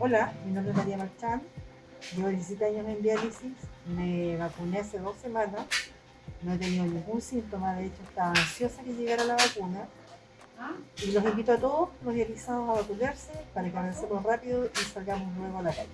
Hola, mi nombre es María Marchán, llevo 17 años en diálisis, me vacuné hace dos semanas, no he tenido ningún síntoma, de hecho estaba ansiosa que llegara la vacuna. Y los invito a todos los dializados a vacunarse para que avancemos rápido y salgamos luego a la calle.